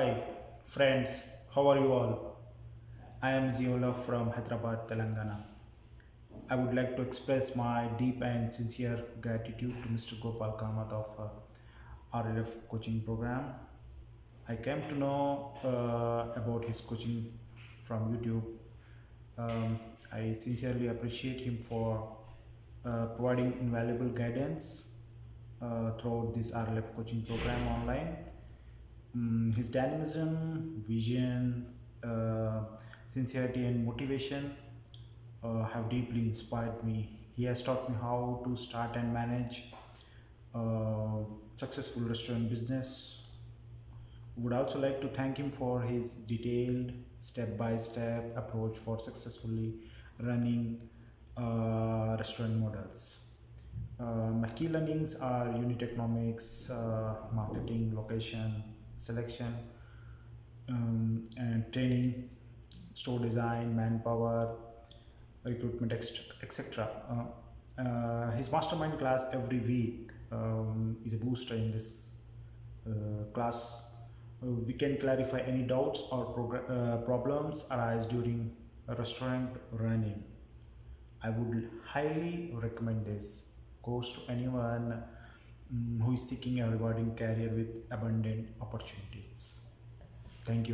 Hi, friends, how are you all? I am Ziola from Hyderabad, Telangana. I would like to express my deep and sincere gratitude to Mr. Gopal Kamath of uh, RLF coaching program. I came to know uh, about his coaching from YouTube. Um, I sincerely appreciate him for uh, providing invaluable guidance uh, throughout this RLF coaching program online. Mm, his dynamism, vision, uh, sincerity, and motivation uh, have deeply inspired me. He has taught me how to start and manage uh, successful restaurant business. Would also like to thank him for his detailed step-by-step approach for successfully running uh, restaurant models. Uh, my key learnings are unit economics, uh, marketing, location, selection, um, and training, store design, manpower, recruitment, etc. Uh, uh, his mastermind class every week um, is a booster in this uh, class. Uh, we can clarify any doubts or uh, problems arise during restaurant running. I would highly recommend this course to anyone who is seeking a rewarding career with abundant opportunities. Thank you.